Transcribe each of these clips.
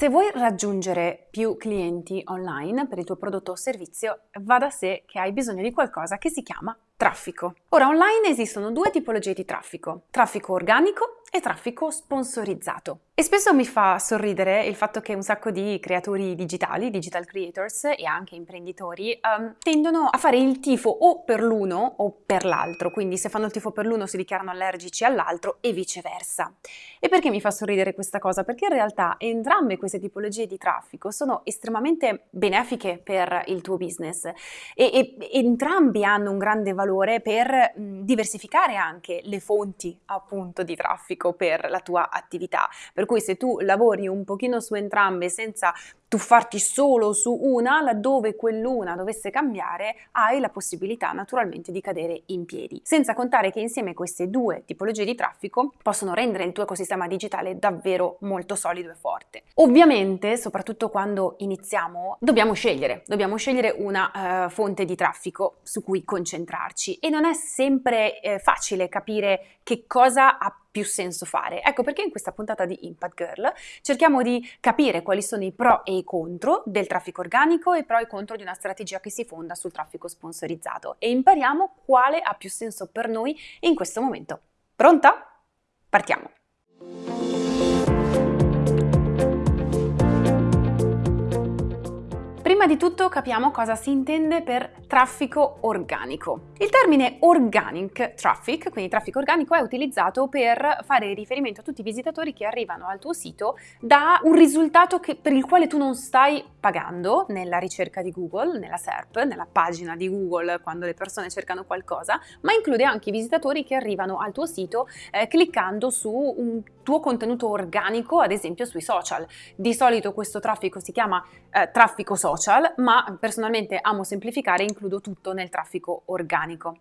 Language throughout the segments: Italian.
Se vuoi raggiungere più clienti online per il tuo prodotto o servizio, va da sé che hai bisogno di qualcosa che si chiama traffico. Ora, online esistono due tipologie di traffico, traffico organico e traffico sponsorizzato. E spesso mi fa sorridere il fatto che un sacco di creatori digitali, digital creators e anche imprenditori um, tendono a fare il tifo o per l'uno o per l'altro, quindi se fanno il tifo per l'uno si dichiarano allergici all'altro e viceversa. E perché mi fa sorridere questa cosa? Perché in realtà entrambe queste tipologie di traffico sono estremamente benefiche per il tuo business e, e entrambi hanno un grande valore per diversificare anche le fonti appunto di traffico per la tua attività. Per cui se tu lavori un pochino su entrambe senza tuffarti solo su una, laddove quell'una dovesse cambiare, hai la possibilità naturalmente di cadere in piedi. Senza contare che insieme queste due tipologie di traffico possono rendere il tuo ecosistema digitale davvero molto solido e forte. Ovviamente, soprattutto quando iniziamo, dobbiamo scegliere, dobbiamo scegliere una uh, fonte di traffico su cui concentrarci e non è sempre eh, facile capire che cosa ha più senso fare. Ecco perché in questa puntata di Impact Girl cerchiamo di capire quali sono i pro e i contro del traffico organico e pro e contro di una strategia che si fonda sul traffico sponsorizzato e impariamo quale ha più senso per noi in questo momento. Pronta? Partiamo! Prima di tutto capiamo cosa si intende per traffico organico. Il termine organic traffic, quindi traffico organico, è utilizzato per fare riferimento a tutti i visitatori che arrivano al tuo sito da un risultato che, per il quale tu non stai pagando nella ricerca di Google, nella SERP, nella pagina di Google quando le persone cercano qualcosa, ma include anche i visitatori che arrivano al tuo sito eh, cliccando su un tuo contenuto organico, ad esempio sui social. Di solito questo traffico si chiama eh, traffico social social, ma personalmente amo semplificare e includo tutto nel traffico organico.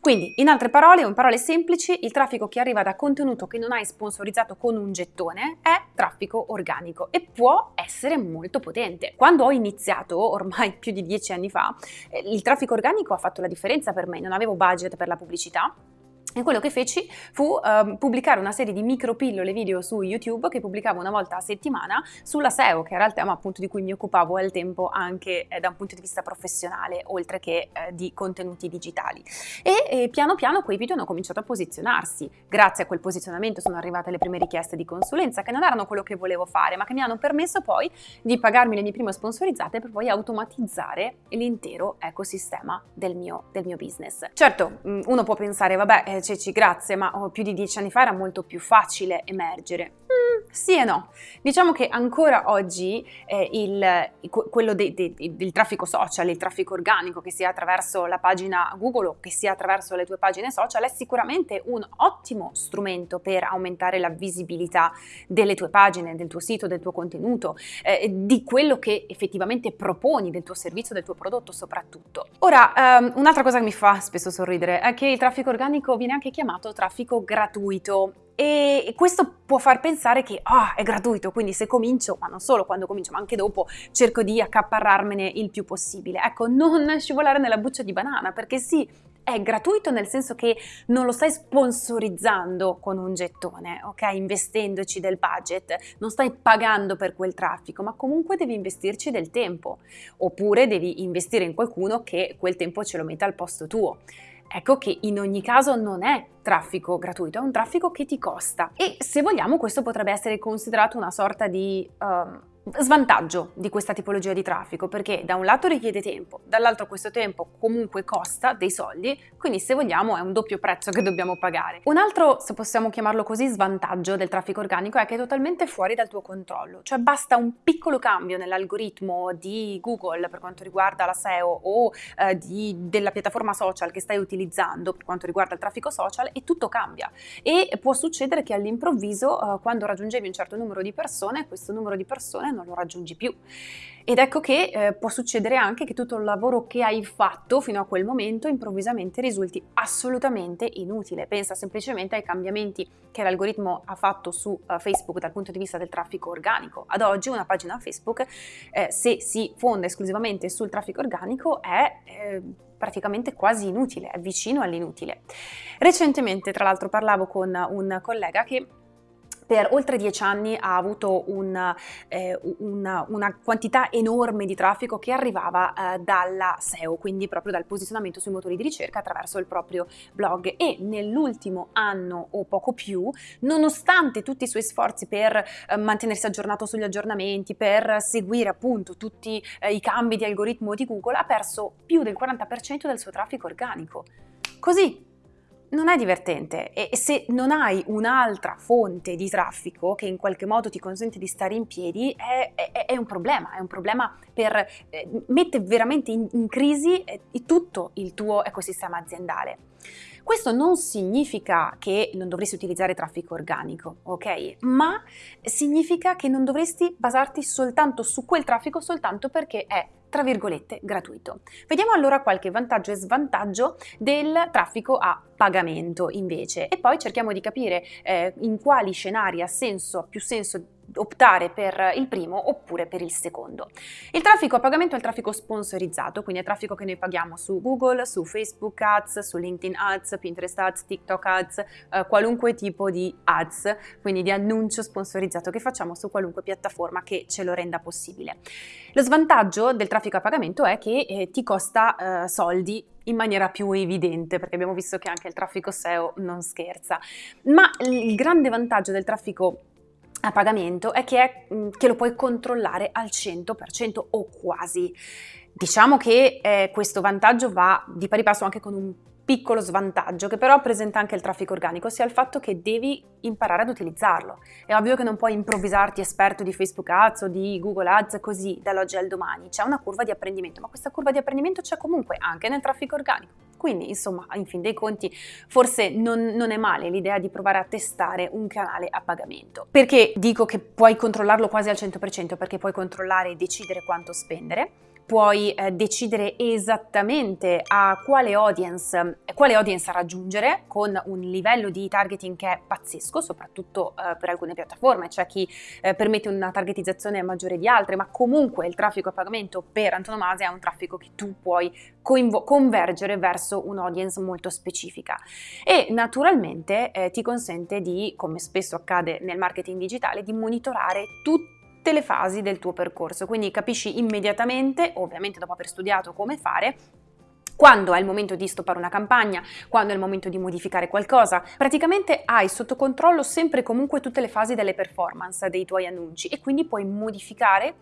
Quindi, in altre parole, o in parole semplici, il traffico che arriva da contenuto che non hai sponsorizzato con un gettone è traffico organico e può essere molto potente. Quando ho iniziato, ormai più di dieci anni fa, eh, il traffico organico ha fatto la differenza per me, non avevo budget per la pubblicità, e quello che feci fu uh, pubblicare una serie di micro pillole video su YouTube che pubblicavo una volta a settimana sulla SEO, che era il tema appunto di cui mi occupavo al tempo anche eh, da un punto di vista professionale, oltre che eh, di contenuti digitali. E eh, piano piano quei video hanno cominciato a posizionarsi. Grazie a quel posizionamento sono arrivate le prime richieste di consulenza, che non erano quello che volevo fare, ma che mi hanno permesso poi di pagarmi le mie prime sponsorizzate per poi automatizzare l'intero ecosistema del mio, del mio business. Certo, mm, uno può pensare, vabbè, eh, Ceci, grazie, ma oh, più di dieci anni fa era molto più facile emergere. Sì e no. Diciamo che ancora oggi eh, il, quello de, de, del traffico social, il traffico organico, che sia attraverso la pagina Google o che sia attraverso le tue pagine social, è sicuramente un ottimo strumento per aumentare la visibilità delle tue pagine, del tuo sito, del tuo contenuto, eh, di quello che effettivamente proponi, del tuo servizio, del tuo prodotto soprattutto. Ora, um, un'altra cosa che mi fa spesso sorridere è che il traffico organico viene anche chiamato traffico gratuito e questo può far pensare che oh, è gratuito, quindi se comincio, ma non solo quando comincio, ma anche dopo, cerco di accaparrarmene il più possibile. Ecco, non scivolare nella buccia di banana, perché sì, è gratuito nel senso che non lo stai sponsorizzando con un gettone, ok? Investendoci del budget, non stai pagando per quel traffico, ma comunque devi investirci del tempo, oppure devi investire in qualcuno che quel tempo ce lo metta al posto tuo. Ecco che in ogni caso non è traffico gratuito, è un traffico che ti costa. E se vogliamo questo potrebbe essere considerato una sorta di um, svantaggio di questa tipologia di traffico perché da un lato richiede tempo, dall'altro questo tempo comunque costa dei soldi, quindi se vogliamo è un doppio prezzo che dobbiamo pagare. Un altro, se possiamo chiamarlo così, svantaggio del traffico organico è che è totalmente fuori dal tuo controllo, cioè basta un piccolo cambio nell'algoritmo di Google per quanto riguarda la SEO o eh, di, della piattaforma social che stai utilizzando per quanto riguarda il traffico social e tutto cambia e può succedere che all'improvviso eh, quando raggiungevi un certo numero di persone, questo numero di persone non lo raggiungi più. Ed ecco che eh, può succedere anche che tutto il lavoro che hai fatto fino a quel momento improvvisamente risulti assolutamente inutile. Pensa semplicemente ai cambiamenti che l'algoritmo ha fatto su uh, Facebook dal punto di vista del traffico organico. Ad oggi una pagina Facebook, eh, se si fonda esclusivamente sul traffico organico, è... Eh, praticamente quasi inutile, è vicino all'inutile. Recentemente, tra l'altro, parlavo con un collega che per oltre dieci anni ha avuto un, eh, una, una, quantità enorme di traffico che arrivava eh, dalla SEO, quindi proprio dal posizionamento sui motori di ricerca attraverso il proprio blog e nell'ultimo anno o poco più, nonostante tutti i suoi sforzi per eh, mantenersi aggiornato sugli aggiornamenti, per seguire appunto tutti eh, i cambi di algoritmo di Google, ha perso più del 40% del suo traffico organico. Così, non è divertente e se non hai un'altra fonte di traffico che in qualche modo ti consente di stare in piedi è, è, è un problema, è un problema per eh, mette veramente in, in crisi eh, tutto il tuo ecosistema aziendale. Questo non significa che non dovresti utilizzare traffico organico, ok? Ma significa che non dovresti basarti soltanto su quel traffico soltanto perché è tra virgolette gratuito. Vediamo allora qualche vantaggio e svantaggio del traffico a pagamento invece e poi cerchiamo di capire eh, in quali scenari ha senso, più senso optare per il primo oppure per il secondo. Il traffico a pagamento è il traffico sponsorizzato, quindi è traffico che noi paghiamo su Google, su Facebook Ads, su LinkedIn Ads, Pinterest Ads, TikTok Ads, eh, qualunque tipo di ads, quindi di annuncio sponsorizzato che facciamo su qualunque piattaforma che ce lo renda possibile. Lo svantaggio del traffico a pagamento è che eh, ti costa eh, soldi in maniera più evidente, perché abbiamo visto che anche il traffico SEO non scherza. Ma il grande vantaggio del traffico a pagamento è che, è mm, che, lo puoi controllare al 100% o quasi. Diciamo che eh, questo vantaggio va di pari passo anche con un piccolo svantaggio che però presenta anche il traffico organico, ossia il fatto che devi imparare ad utilizzarlo. È ovvio che non puoi improvvisarti esperto di Facebook Ads o di Google Ads così dall'oggi al domani, c'è una curva di apprendimento, ma questa curva di apprendimento c'è comunque anche nel traffico organico. Quindi, insomma, in fin dei conti, forse non, non, è male l'idea di provare a testare un canale a pagamento. Perché dico che puoi controllarlo quasi al 100%? Perché puoi controllare e decidere quanto spendere, puoi eh, decidere esattamente a quale audience, quale audience raggiungere con un livello di targeting che è pazzesco, soprattutto eh, per alcune piattaforme, c'è chi eh, permette una targetizzazione maggiore di altre, ma comunque il traffico a pagamento per antonomasia è un traffico che tu puoi convergere verso un'audience molto specifica. E naturalmente eh, ti consente di, come spesso accade nel marketing digitale, di monitorare tutti tutte le fasi del tuo percorso, quindi capisci immediatamente, ovviamente dopo aver studiato come fare, quando è il momento di stoppare una campagna, quando è il momento di modificare qualcosa. Praticamente hai sotto controllo sempre e comunque tutte le fasi delle performance dei tuoi annunci e quindi puoi modificare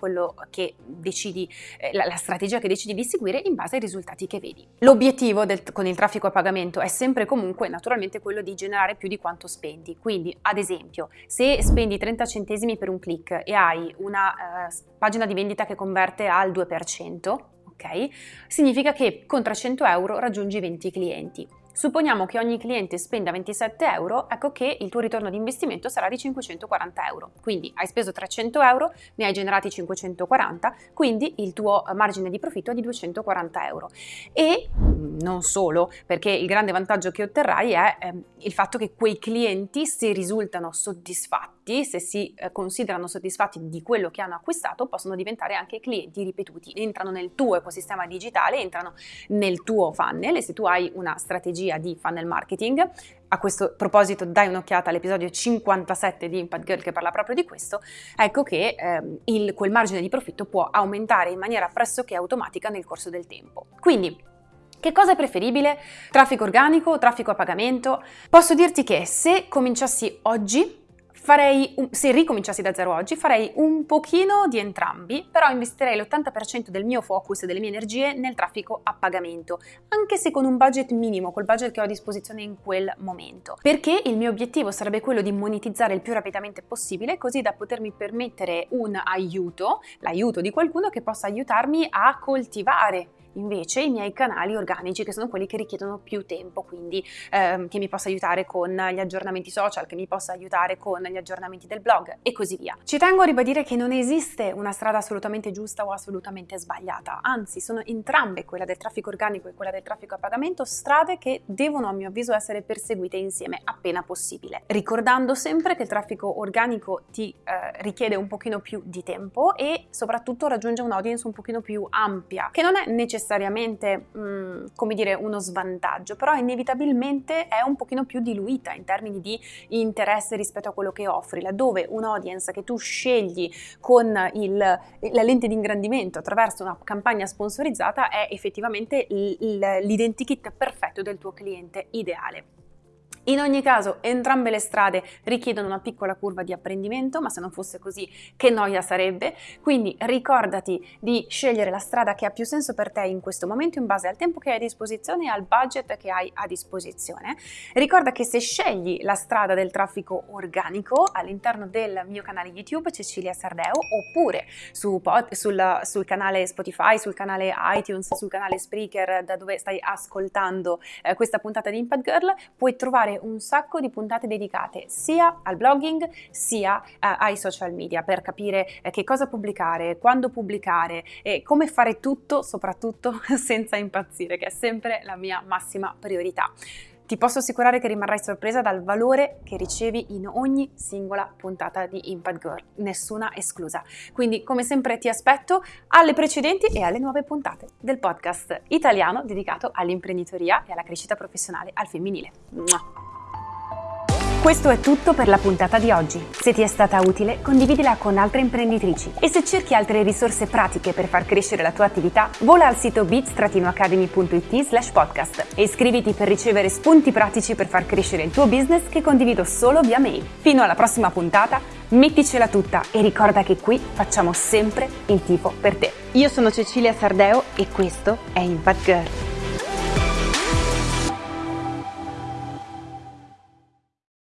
decidi, eh, la, strategia che decidi di seguire in base ai risultati che vedi. L'obiettivo con il traffico a pagamento è sempre e comunque naturalmente quello di generare più di quanto spendi. Quindi ad esempio se spendi 30 centesimi per un click e hai una eh, pagina di vendita che converte al 2%, ok? Significa che con 300 euro raggiungi 20 clienti. Supponiamo che ogni cliente spenda 27 euro, ecco che il tuo ritorno di investimento sarà di 540 euro. Quindi hai speso 300 euro, ne hai generati 540, quindi il tuo margine di profitto è di 240 euro. E mm, non solo, perché il grande vantaggio che otterrai è eh, il fatto che quei clienti, se risultano soddisfatti, se si eh, considerano soddisfatti di quello che hanno acquistato, possono diventare anche clienti ripetuti. Entrano nel tuo ecosistema digitale, entrano nel tuo funnel e se tu hai una strategia strategia di funnel marketing. A questo proposito dai un'occhiata all'episodio 57 di Impact Girl che parla proprio di questo, ecco che ehm, il, quel margine di profitto può aumentare in maniera pressoché automatica nel corso del tempo. Quindi che cosa è preferibile? Traffico organico o traffico a pagamento? Posso dirti che se cominciassi oggi farei, un, se ricominciassi da zero oggi, farei un pochino di entrambi, però investirei l'80% del mio focus e delle mie energie nel traffico a pagamento, anche se con un budget minimo, col budget che ho a disposizione in quel momento. Perché il mio obiettivo sarebbe quello di monetizzare il più rapidamente possibile, così da potermi permettere un aiuto, l'aiuto di qualcuno che possa aiutarmi a coltivare invece i miei canali organici che sono quelli che richiedono più tempo, quindi ehm, che mi possa aiutare con gli aggiornamenti social, che mi possa aiutare con gli aggiornamenti del blog e così via. Ci tengo a ribadire che non esiste una strada assolutamente giusta o assolutamente sbagliata, anzi sono entrambe, quella del traffico organico e quella del traffico a pagamento, strade che devono a mio avviso essere perseguite insieme appena possibile, ricordando sempre che il traffico organico ti eh, richiede un pochino più di tempo e soprattutto raggiunge un'audience un pochino più ampia, che non è necessario necessariamente, mh, come dire, uno svantaggio, però inevitabilmente è un pochino più diluita in termini di interesse rispetto a quello che offri, laddove un audience che tu scegli con il, la lente di ingrandimento attraverso una campagna sponsorizzata è effettivamente l'identikit perfetto del tuo cliente ideale. In ogni caso, entrambe le strade richiedono una piccola curva di apprendimento, ma se non fosse così, che noia sarebbe. Quindi ricordati di scegliere la strada che ha più senso per te in questo momento in base al tempo che hai a disposizione e al budget che hai a disposizione. Ricorda che se scegli la strada del traffico organico all'interno del mio canale YouTube Cecilia Sardeo oppure su pod, sul, sul canale Spotify, sul canale iTunes, sul canale Spreaker da dove stai ascoltando eh, questa puntata di Impact Girl, puoi trovare un sacco di puntate dedicate sia al blogging sia eh, ai social media per capire eh, che cosa pubblicare, quando pubblicare e come fare tutto soprattutto senza impazzire, che è sempre la mia massima priorità. Ti posso assicurare che rimarrai sorpresa dal valore che ricevi in ogni singola puntata di Impact Girl, nessuna esclusa. Quindi, come sempre, ti aspetto alle precedenti e alle nuove puntate del podcast italiano dedicato all'imprenditoria e alla crescita professionale al femminile. Mua. Questo è tutto per la puntata di oggi. Se ti è stata utile, condividila con altre imprenditrici. E se cerchi altre risorse pratiche per far crescere la tua attività, vola al sito bits-academy.it slash podcast e iscriviti per ricevere spunti pratici per far crescere il tuo business che condivido solo via mail. Fino alla prossima puntata, metticela tutta e ricorda che qui facciamo sempre il tifo per te. Io sono Cecilia Sardeo e questo è Impact Girl.